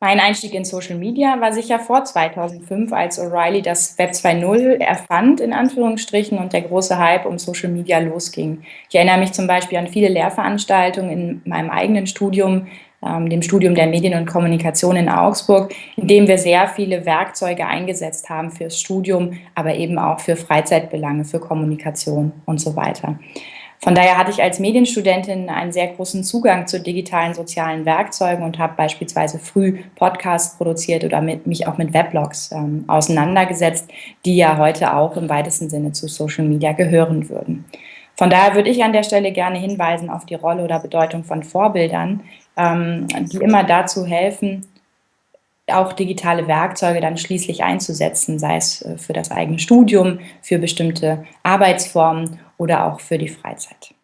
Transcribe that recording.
Mein Einstieg in Social Media war sicher vor 2005, als O'Reilly das Web 2.0 erfand, in Anführungsstrichen, und der große Hype um Social Media losging. Ich erinnere mich zum Beispiel an viele Lehrveranstaltungen in meinem eigenen Studium, ähm, dem Studium der Medien und Kommunikation in Augsburg, in dem wir sehr viele Werkzeuge eingesetzt haben fürs Studium, aber eben auch für Freizeitbelange, für Kommunikation und so weiter. Von daher hatte ich als Medienstudentin einen sehr großen Zugang zu digitalen sozialen Werkzeugen und habe beispielsweise früh Podcasts produziert oder mit, mich auch mit Weblogs ähm, auseinandergesetzt, die ja heute auch im weitesten Sinne zu Social Media gehören würden. Von daher würde ich an der Stelle gerne hinweisen auf die Rolle oder Bedeutung von Vorbildern, ähm, die immer dazu helfen, auch digitale Werkzeuge dann schließlich einzusetzen, sei es äh, für das eigene Studium, für bestimmte Arbeitsformen oder auch für die Freizeit.